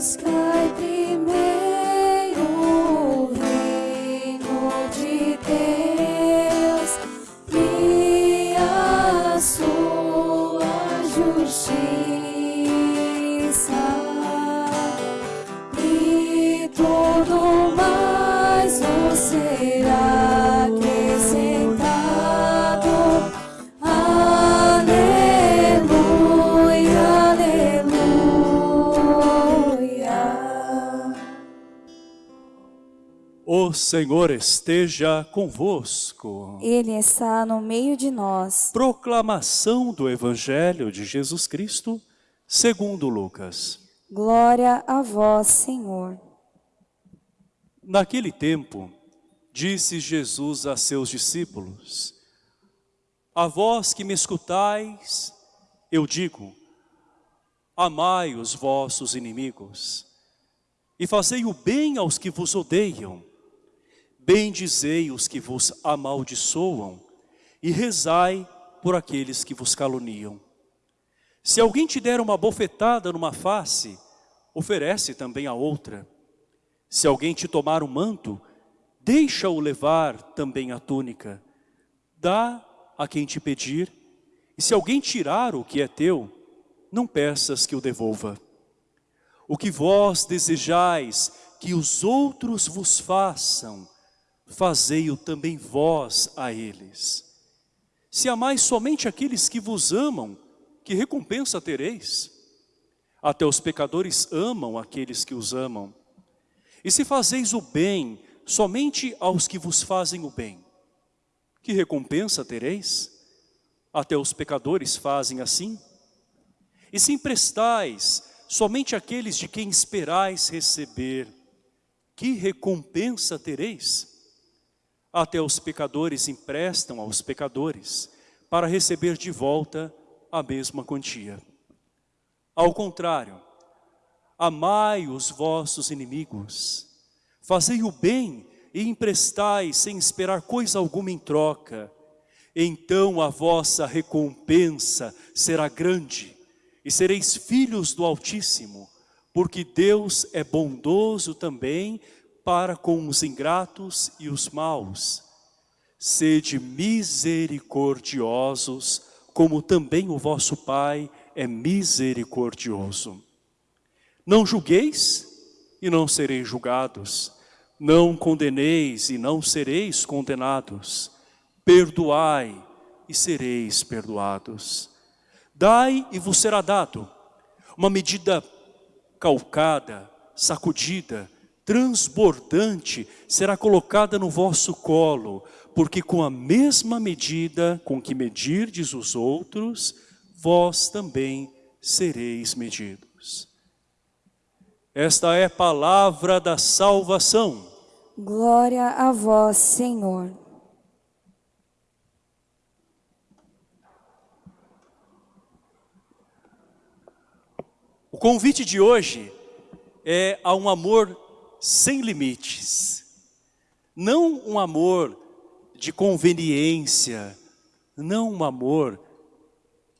Buscai primeiro O Senhor esteja convosco. Ele está no meio de nós. Proclamação do Evangelho de Jesus Cristo, segundo Lucas. Glória a vós, Senhor. Naquele tempo, disse Jesus a seus discípulos, A vós que me escutais, eu digo, amai os vossos inimigos, e fazei o bem aos que vos odeiam, bendizei os que vos amaldiçoam, e rezai por aqueles que vos caluniam. Se alguém te der uma bofetada numa face, oferece também a outra. Se alguém te tomar o manto, deixa-o levar também a túnica. Dá a quem te pedir, e se alguém tirar o que é teu, não peças que o devolva. O que vós desejais que os outros vos façam, fazei-o também vós a eles. Se amais somente aqueles que vos amam, que recompensa tereis? Até os pecadores amam aqueles que os amam. E se fazeis o bem somente aos que vos fazem o bem, que recompensa tereis? Até os pecadores fazem assim. E se emprestais somente àqueles de quem esperais receber, que recompensa tereis? Até os pecadores emprestam aos pecadores, para receber de volta a mesma quantia. Ao contrário, amai os vossos inimigos, fazei o bem e emprestai sem esperar coisa alguma em troca, então a vossa recompensa será grande e sereis filhos do Altíssimo, porque Deus é bondoso também para com os ingratos e os maus. Sede misericordiosos, como também o vosso Pai é misericordioso. Não julgueis e não sereis julgados. Não condeneis e não sereis condenados. Perdoai e sereis perdoados. Dai e vos será dado. Uma medida calcada, sacudida, transbordante será colocada no vosso colo, porque com a mesma medida com que medirdes os outros, vós também sereis medidos. Esta é a palavra da salvação. Glória a vós, Senhor. O convite de hoje é a um amor sem limites. Não um amor de conveniência, não um amor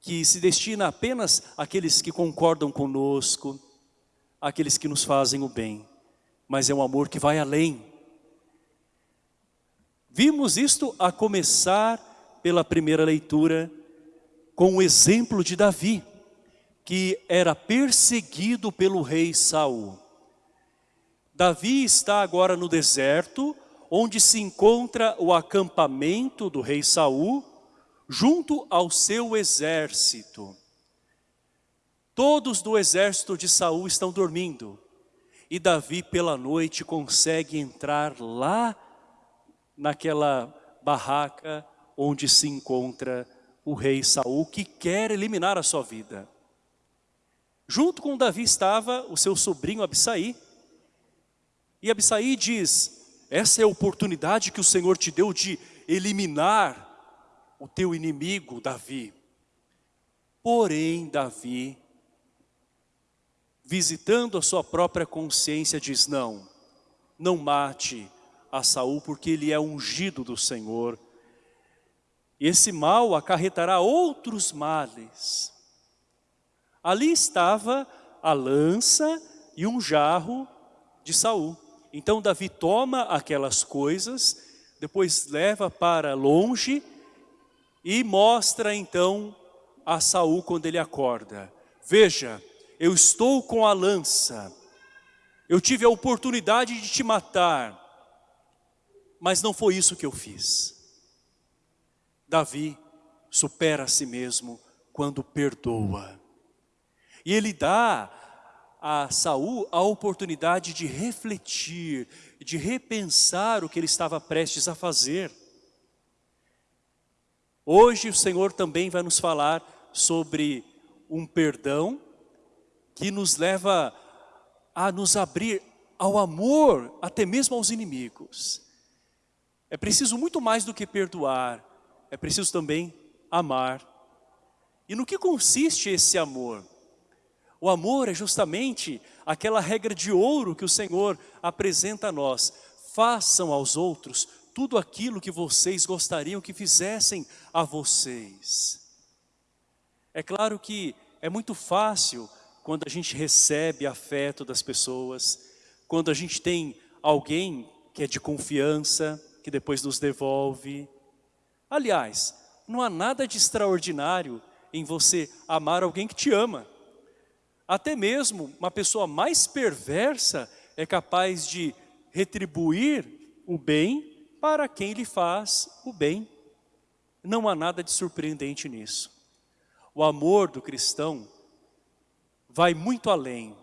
que se destina apenas àqueles que concordam conosco, àqueles que nos fazem o bem, mas é um amor que vai além. Vimos isto a começar pela primeira leitura com o exemplo de Davi, que era perseguido pelo rei Saul. Davi está agora no deserto, onde se encontra o acampamento do rei Saul, junto ao seu exército. Todos do exército de Saul estão dormindo. E Davi pela noite consegue entrar lá naquela barraca onde se encontra o rei Saul que quer eliminar a sua vida. Junto com Davi estava o seu sobrinho Abissaí. E Abissaí diz, essa é a oportunidade que o Senhor te deu de eliminar o teu inimigo, Davi. Porém, Davi, visitando a sua própria consciência, diz, não, não mate a Saul, porque ele é ungido do Senhor. Esse mal acarretará outros males. Ali estava a lança e um jarro de Saul. Então Davi toma aquelas coisas, depois leva para longe e mostra então a Saul quando ele acorda. Veja, eu estou com a lança, eu tive a oportunidade de te matar, mas não foi isso que eu fiz. Davi supera a si mesmo quando perdoa. E ele dá a Saul a oportunidade de refletir, de repensar o que ele estava prestes a fazer. Hoje o Senhor também vai nos falar sobre um perdão que nos leva a nos abrir ao amor, até mesmo aos inimigos. É preciso muito mais do que perdoar, é preciso também amar. E no que consiste esse amor? O amor é justamente aquela regra de ouro que o Senhor apresenta a nós. Façam aos outros tudo aquilo que vocês gostariam que fizessem a vocês. É claro que é muito fácil quando a gente recebe afeto das pessoas, quando a gente tem alguém que é de confiança, que depois nos devolve. Aliás, não há nada de extraordinário em você amar alguém que te ama. Até mesmo uma pessoa mais perversa é capaz de retribuir o bem para quem lhe faz o bem. Não há nada de surpreendente nisso. O amor do cristão vai muito além.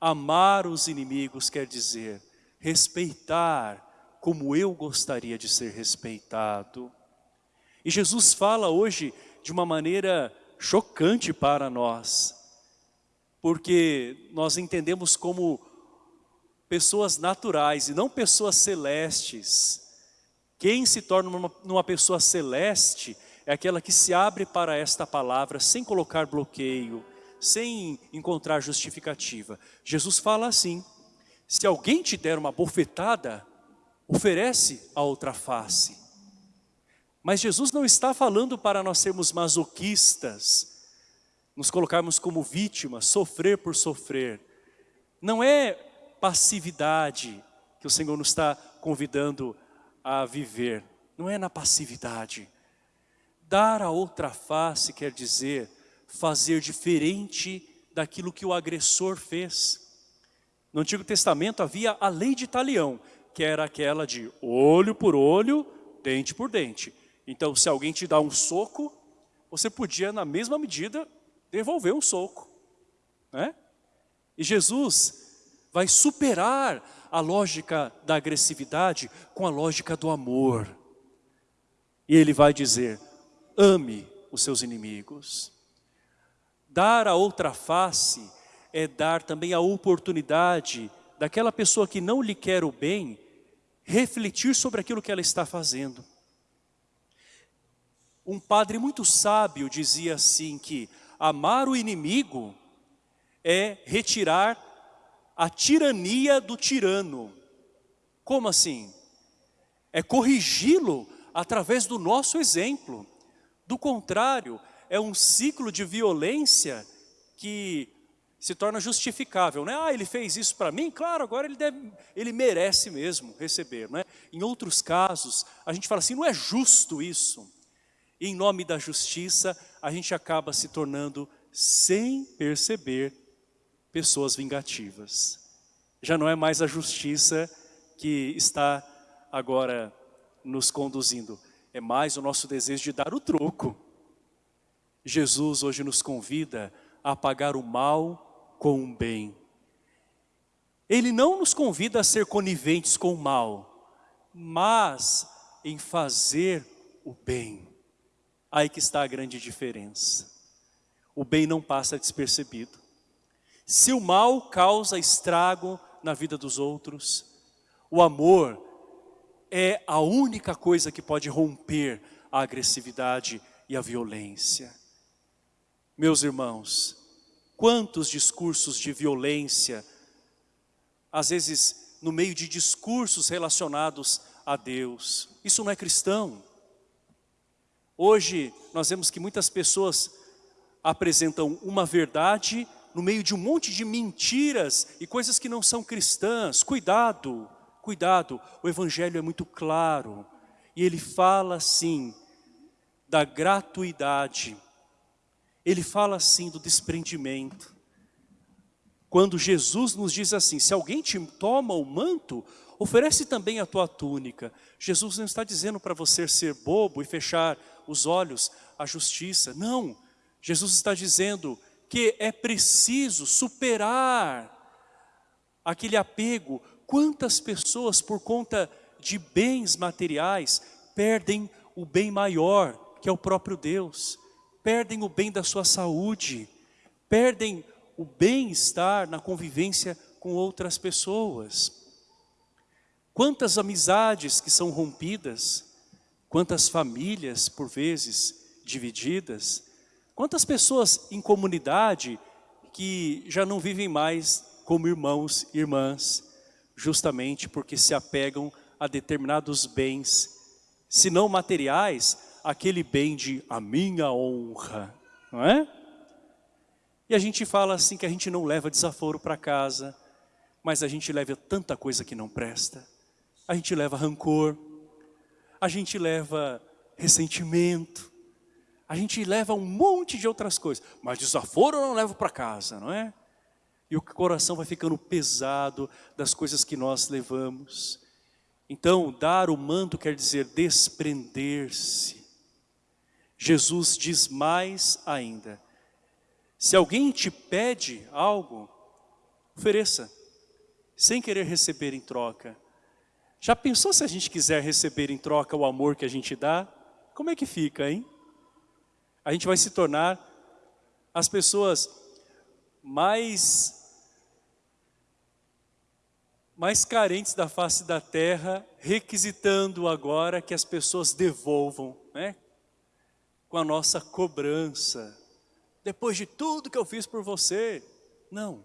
Amar os inimigos quer dizer respeitar como eu gostaria de ser respeitado. E Jesus fala hoje de uma maneira chocante para nós, porque nós entendemos como pessoas naturais e não pessoas celestes. Quem se torna uma, uma pessoa celeste é aquela que se abre para esta palavra sem colocar bloqueio, sem encontrar justificativa. Jesus fala assim, se alguém te der uma bofetada, oferece a outra face. Mas Jesus não está falando para nós sermos masoquistas, nos colocarmos como vítimas, sofrer por sofrer. Não é passividade que o Senhor nos está convidando a viver. Não é na passividade. Dar a outra face quer dizer fazer diferente daquilo que o agressor fez. No Antigo Testamento havia a lei de talião, que era aquela de olho por olho, dente por dente. Então, se alguém te dá um soco, você podia, na mesma medida, devolver um soco. Né? E Jesus vai superar a lógica da agressividade com a lógica do amor. E ele vai dizer, ame os seus inimigos. Dar a outra face é dar também a oportunidade daquela pessoa que não lhe quer o bem, refletir sobre aquilo que ela está fazendo. Um padre muito sábio dizia assim que amar o inimigo é retirar a tirania do tirano. Como assim? É corrigi-lo através do nosso exemplo. Do contrário, é um ciclo de violência que se torna justificável. Né? Ah, ele fez isso para mim? Claro, agora ele, deve, ele merece mesmo receber. Né? Em outros casos, a gente fala assim, não é justo isso. Em nome da justiça, a gente acaba se tornando, sem perceber, pessoas vingativas. Já não é mais a justiça que está agora nos conduzindo, é mais o nosso desejo de dar o troco. Jesus hoje nos convida a pagar o mal com o bem. Ele não nos convida a ser coniventes com o mal, mas em fazer o bem. Aí que está a grande diferença. O bem não passa despercebido. Se o mal causa estrago na vida dos outros, o amor é a única coisa que pode romper a agressividade e a violência. Meus irmãos, quantos discursos de violência, às vezes no meio de discursos relacionados a Deus, isso não é cristão. Hoje nós vemos que muitas pessoas apresentam uma verdade no meio de um monte de mentiras e coisas que não são cristãs. Cuidado, cuidado, o Evangelho é muito claro. E ele fala assim, da gratuidade. Ele fala assim do desprendimento. Quando Jesus nos diz assim, se alguém te toma o manto, oferece também a tua túnica. Jesus não está dizendo para você ser bobo e fechar os olhos à justiça. Não, Jesus está dizendo que é preciso superar aquele apego. Quantas pessoas por conta de bens materiais perdem o bem maior, que é o próprio Deus. Perdem o bem da sua saúde, perdem o bem-estar na convivência com outras pessoas. Quantas amizades que são rompidas, quantas famílias, por vezes, divididas, quantas pessoas em comunidade que já não vivem mais como irmãos e irmãs, justamente porque se apegam a determinados bens, se não materiais, aquele bem de a minha honra, não é? E a gente fala assim que a gente não leva desaforo para casa, mas a gente leva tanta coisa que não presta a gente leva rancor, a gente leva ressentimento, a gente leva um monte de outras coisas, mas desaforo eu não levo para casa, não é? E o coração vai ficando pesado das coisas que nós levamos. Então, dar o manto quer dizer desprender-se. Jesus diz mais ainda, se alguém te pede algo, ofereça, sem querer receber em troca. Já pensou se a gente quiser receber em troca o amor que a gente dá? Como é que fica, hein? A gente vai se tornar as pessoas mais mais carentes da face da terra, requisitando agora que as pessoas devolvam, né? Com a nossa cobrança. Depois de tudo que eu fiz por você. Não.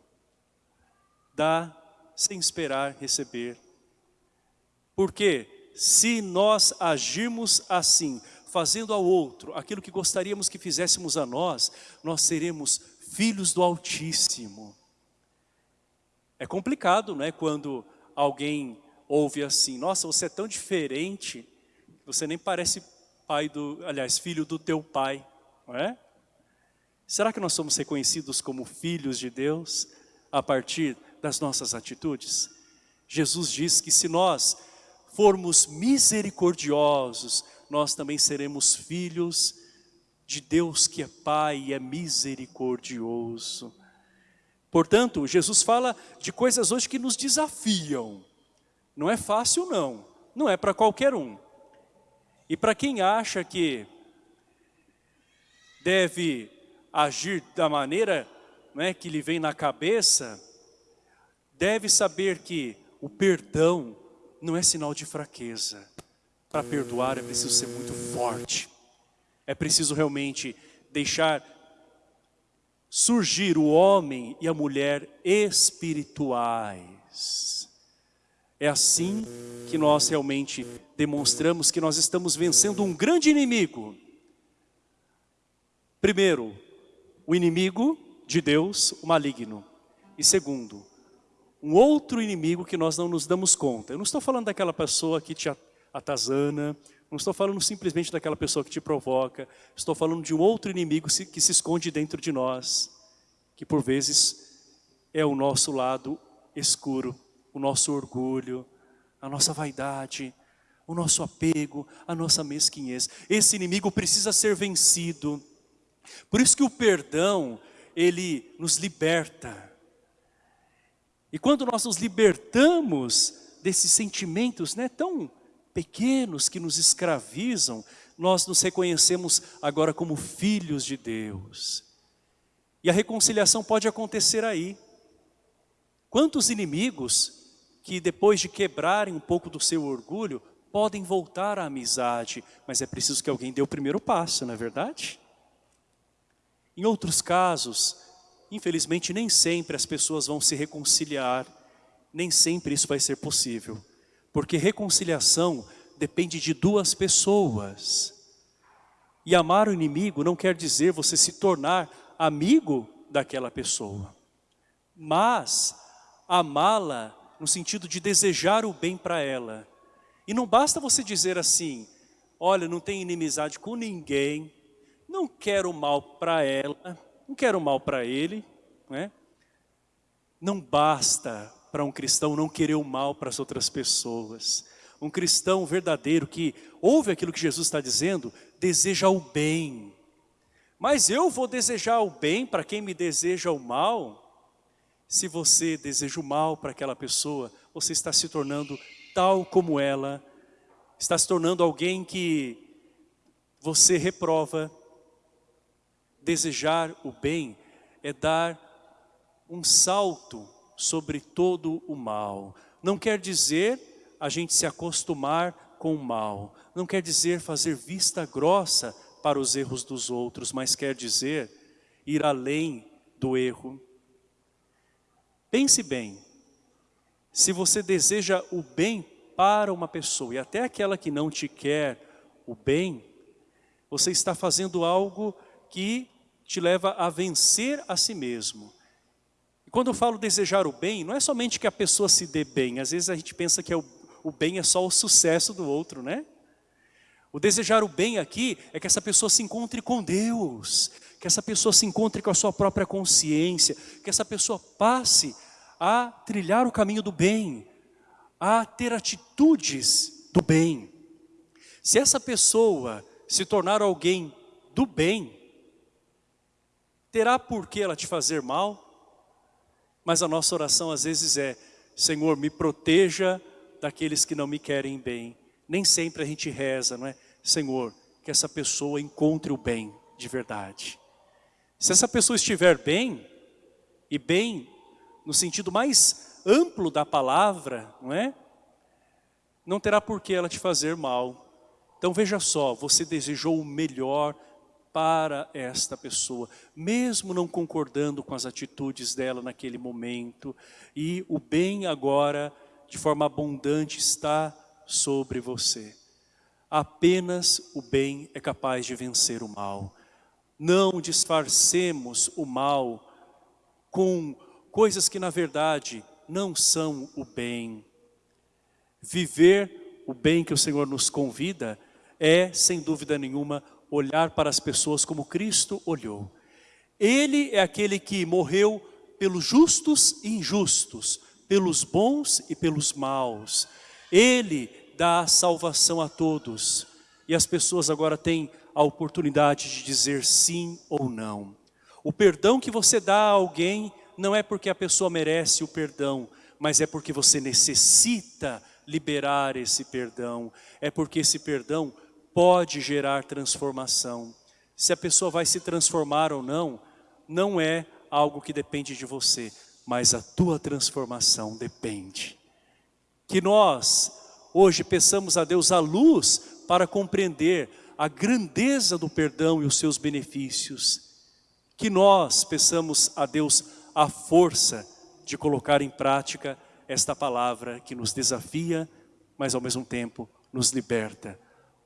Dá sem esperar receber. Porque se nós agirmos assim, fazendo ao outro aquilo que gostaríamos que fizéssemos a nós, nós seremos filhos do Altíssimo. É complicado, não é? Quando alguém ouve assim, nossa, você é tão diferente, você nem parece pai do, aliás, filho do teu pai, não é? Será que nós somos reconhecidos como filhos de Deus a partir das nossas atitudes? Jesus diz que se nós formos misericordiosos, nós também seremos filhos de Deus que é Pai e é misericordioso. Portanto, Jesus fala de coisas hoje que nos desafiam. Não é fácil não, não é para qualquer um. E para quem acha que deve agir da maneira né, que lhe vem na cabeça, deve saber que o perdão não é sinal de fraqueza. Para perdoar é preciso ser muito forte. É preciso realmente deixar surgir o homem e a mulher espirituais. É assim que nós realmente demonstramos que nós estamos vencendo um grande inimigo. Primeiro, o inimigo de Deus, o maligno. E segundo, um outro inimigo que nós não nos damos conta. Eu não estou falando daquela pessoa que te atazana, não estou falando simplesmente daquela pessoa que te provoca, estou falando de um outro inimigo que se esconde dentro de nós, que por vezes é o nosso lado escuro, o nosso orgulho, a nossa vaidade, o nosso apego, a nossa mesquinhez. Esse inimigo precisa ser vencido. Por isso que o perdão, ele nos liberta, e quando nós nos libertamos desses sentimentos né, tão pequenos que nos escravizam, nós nos reconhecemos agora como filhos de Deus. E a reconciliação pode acontecer aí. Quantos inimigos que depois de quebrarem um pouco do seu orgulho, podem voltar à amizade, mas é preciso que alguém dê o primeiro passo, não é verdade? Em outros casos, Infelizmente, nem sempre as pessoas vão se reconciliar, nem sempre isso vai ser possível. Porque reconciliação depende de duas pessoas. E amar o inimigo não quer dizer você se tornar amigo daquela pessoa. mas amá-la no sentido de desejar o bem para ela. E não basta você dizer assim, olha, não tem inimizade com ninguém, não quero mal para ela, não quero mal para ele, né? Não basta para um cristão não querer o mal para as outras pessoas. Um cristão verdadeiro que ouve aquilo que Jesus está dizendo, deseja o bem. Mas eu vou desejar o bem para quem me deseja o mal? Se você deseja o mal para aquela pessoa, você está se tornando tal como ela, está se tornando alguém que você reprova. Desejar o bem é dar um salto sobre todo o mal. Não quer dizer a gente se acostumar com o mal. Não quer dizer fazer vista grossa para os erros dos outros, mas quer dizer ir além do erro. Pense bem, se você deseja o bem para uma pessoa e até aquela que não te quer o bem, você está fazendo algo que te leva a vencer a si mesmo. E quando eu falo desejar o bem, não é somente que a pessoa se dê bem, às vezes a gente pensa que é o, o bem é só o sucesso do outro, né? O desejar o bem aqui é que essa pessoa se encontre com Deus, que essa pessoa se encontre com a sua própria consciência, que essa pessoa passe a trilhar o caminho do bem, a ter atitudes do bem. Se essa pessoa se tornar alguém do bem, terá por que ela te fazer mal? Mas a nossa oração às vezes é, Senhor, me proteja daqueles que não me querem bem. Nem sempre a gente reza, não é? Senhor, que essa pessoa encontre o bem de verdade. Se essa pessoa estiver bem, e bem no sentido mais amplo da palavra, não é? Não terá por que ela te fazer mal. Então veja só, você desejou o melhor para esta pessoa, mesmo não concordando com as atitudes dela naquele momento, e o bem agora, de forma abundante, está sobre você. Apenas o bem é capaz de vencer o mal. Não disfarcemos o mal com coisas que na verdade não são o bem. Viver o bem que o Senhor nos convida é, sem dúvida nenhuma, olhar para as pessoas como Cristo olhou. Ele é aquele que morreu pelos justos e injustos, pelos bons e pelos maus. Ele dá salvação a todos. E as pessoas agora têm a oportunidade de dizer sim ou não. O perdão que você dá a alguém não é porque a pessoa merece o perdão, mas é porque você necessita liberar esse perdão. É porque esse perdão pode gerar transformação. Se a pessoa vai se transformar ou não, não é algo que depende de você, mas a tua transformação depende. Que nós hoje peçamos a Deus a luz para compreender a grandeza do perdão e os seus benefícios. Que nós peçamos a Deus a força de colocar em prática esta palavra que nos desafia, mas ao mesmo tempo nos liberta.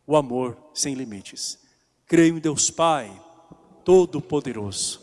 O amor sem limites. Creio em Deus Pai, Todo-Poderoso,